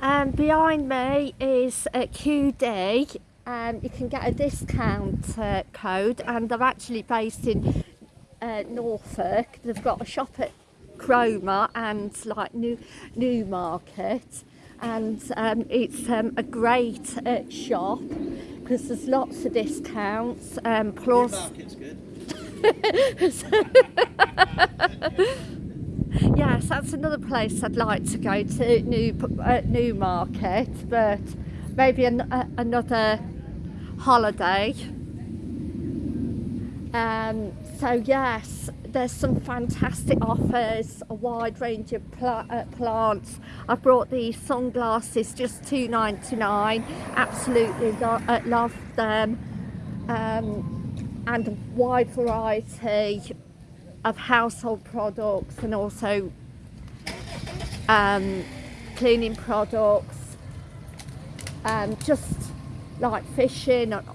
Um, behind me is a QD. Um, you can get a discount uh, code, and they're actually based in uh, Norfolk. They've got a shop at Cromer and like New Newmarket, and um, it's um, a great uh, shop because there's lots of discounts. Um, plus, Newmarket's good. yes, that's another place I'd like to go to, New uh, Newmarket, but maybe an, uh, another holiday. Um, so yes, there's some fantastic offers, a wide range of uh, plants. I brought these sunglasses, just two ninety nine. Absolutely lo uh, love them, um, and a wide variety of household products and also um, cleaning products, um, just like fishing and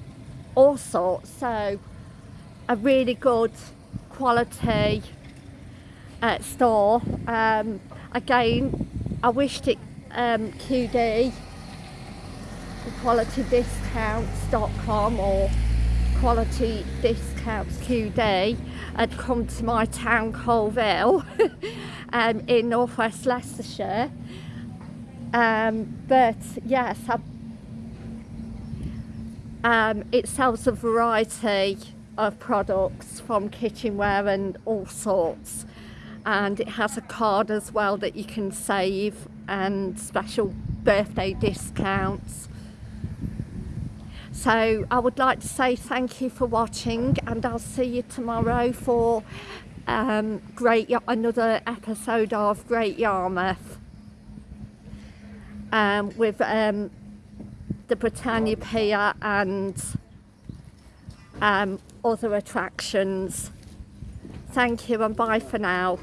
all sorts. So a really good quality uh, store. Um, again, I wished it um, QD, qualitydiscounts.com or quality discounts QD had come to my town Coalville um, in northwest Leicestershire. Um, but yes, I, um, it sells a variety of products from kitchenware and all sorts and it has a card as well that you can save and special birthday discounts so I would like to say thank you for watching and I'll see you tomorrow for um, Great another episode of Great Yarmouth um, with um, the Britannia Pier and um, other attractions. Thank you and bye for now.